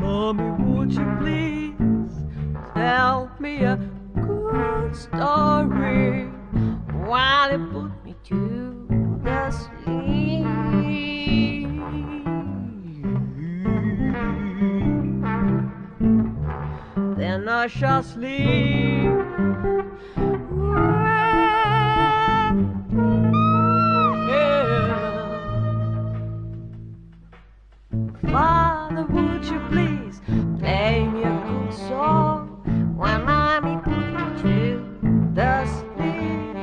Mommy, would you please tell me a good story while you put me to the sleep? Then I shall sleep. Would you please play me a good song when me to the sleep?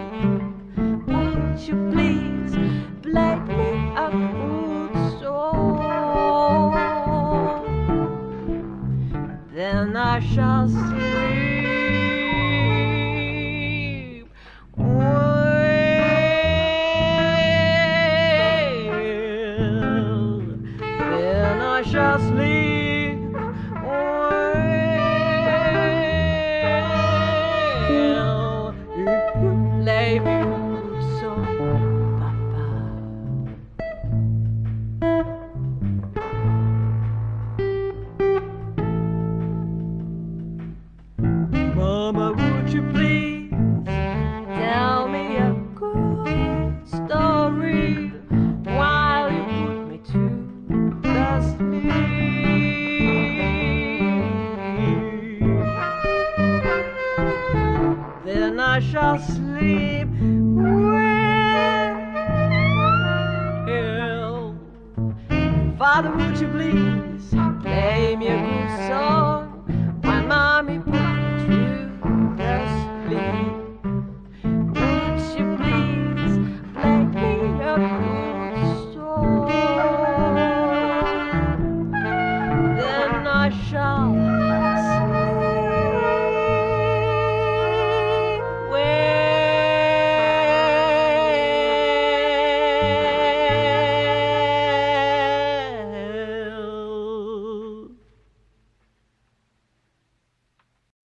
Would you please play me a good song? Then I shall sleep. Well, I shall sleep. Shall sleep well. Father, would you please play me a good song when mommy put me to sleep? Would you please play me a good song? Then I shall